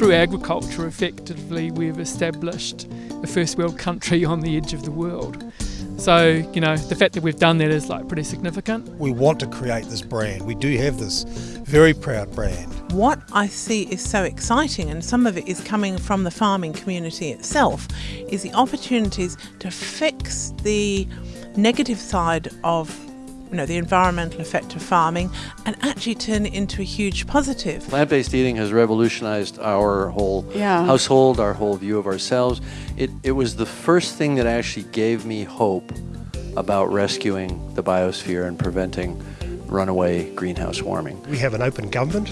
through agriculture, effectively, we've established a first world country on the edge of the world. So, you know, the fact that we've done that is like pretty significant. We want to create this brand. We do have this very proud brand. What I see is so exciting, and some of it is coming from the farming community itself, is the opportunities to fix the negative side of you know, the environmental effect of farming and actually turn it into a huge positive. Plant-based eating has revolutionized our whole Yeah. household, our whole view of ourselves. It, it was the first thing that actually gave me hope about rescuing the biosphere and preventing runaway greenhouse warming. We have an open government.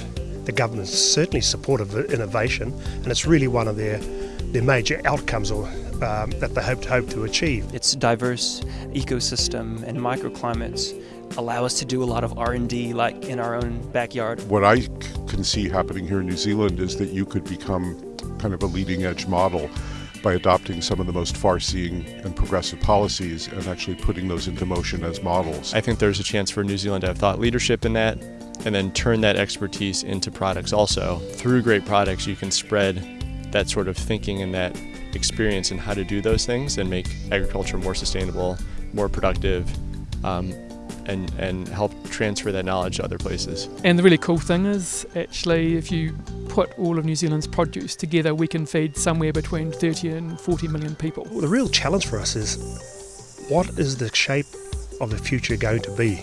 The government's certainly supportive of innovation, and it's really one of their, their major outcomes or, um, that they hope to, hope to achieve. its diverse ecosystem and microclimates allow us to do a lot of R&D like in our own backyard. What I can see happening here in New Zealand is that you could become kind of a leading edge model by adopting some of the most far seeing and progressive policies and actually putting those into motion as models. I think there's a chance for New Zealand to have thought leadership in that and then turn that expertise into products also. Through great products, you can spread that sort of thinking and that experience in how to do those things and make agriculture more sustainable, more productive, um, and, and help transfer that knowledge to other places. And the really cool thing is, actually, if you put all of New Zealand's produce together, we can feed somewhere between 30 and 40 million people. Well, the real challenge for us is what is the shape of the future going to be?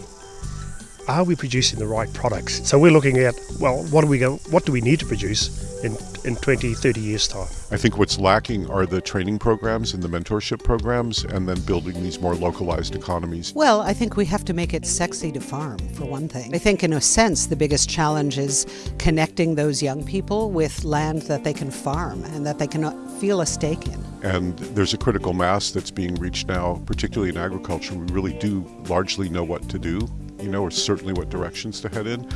Are we producing the right products? So we're looking at, well, what do we go, what do we need to produce in, in 20, 30 years' time? I think what's lacking are the training programs and the mentorship programs, and then building these more localized economies. Well, I think we have to make it sexy to farm, for one thing. I think, in a sense, the biggest challenge is connecting those young people with land that they can farm and that they can uh, feel a stake in. And there's a critical mass that's being reached now, particularly in agriculture. We really do largely know what to do, you know, or certainly what directions to head in.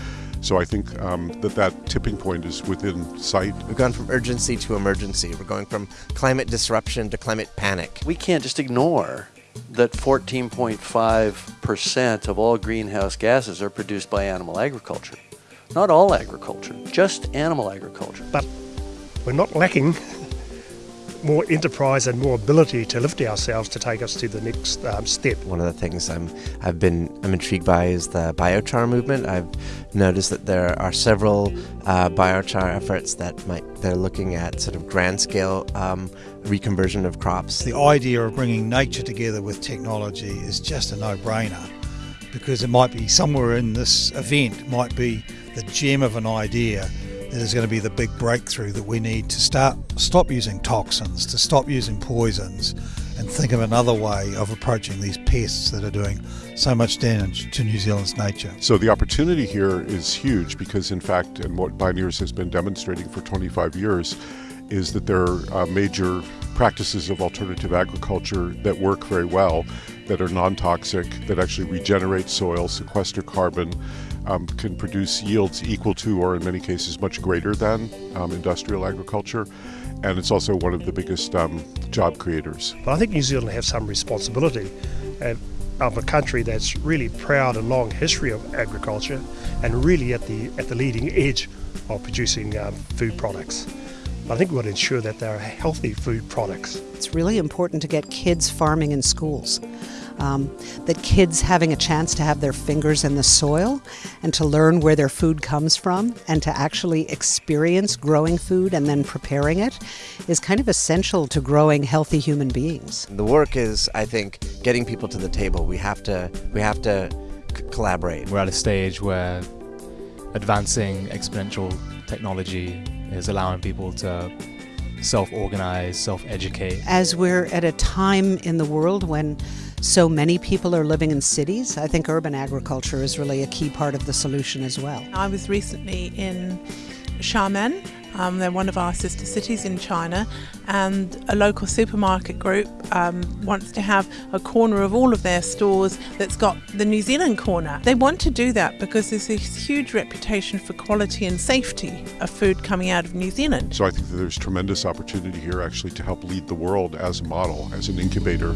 So I think um, that that tipping point is within sight. We've gone from urgency to emergency. We're going from climate disruption to climate panic. We can't just ignore that 14.5% of all greenhouse gases are produced by animal agriculture. Not all agriculture, just animal agriculture. But we're not lacking more enterprise and more ability to lift ourselves to take us to the next um, step. One of the things I'm I've been I'm intrigued by is the biochar movement. I've noticed that there are several uh, biochar efforts that might they're looking at sort of grand scale um, reconversion of crops. The idea of bringing nature together with technology is just a no-brainer because it might be somewhere in this event might be the gem of an idea that is going to be the big breakthrough that we need to start stop using toxins, to stop using poisons, and think of another way of approaching these pests that are doing so much damage to New Zealand's nature. So the opportunity here is huge because, in fact, and what Bioneers has been demonstrating for 25 years, is that there are uh, major practices of alternative agriculture that work very well, that are non-toxic, that actually regenerate soil, sequester carbon, um, can produce yields equal to, or in many cases much greater than, um, industrial agriculture. And it's also one of the biggest um, job creators. But I think New Zealand has some responsibility of a country that's really proud and long history of agriculture and really at the at the leading edge of producing um, food products. But I think we want to ensure that they're healthy food products. It's really important to get kids farming in schools. Um, that kids having a chance to have their fingers in the soil and to learn where their food comes from and to actually experience growing food and then preparing it is kind of essential to growing healthy human beings. The work is, I think, getting people to the table. We have to we have to c- collaborate. We're at a stage where advancing exponential technology is allowing people to self organize, self educate. As we're at a time in the world when so many people are living in cities, I think urban agriculture is really a key part of the solution as well. I was recently in Xiamen. Um, they're one of our sister cities in China, and a local supermarket group um, wants to have a corner of all of their stores that's got the New Zealand corner. They want to do that because there's this huge reputation for quality and safety of food coming out of New Zealand. So I think that there's tremendous opportunity here actually to help lead the world as a model, as an incubator.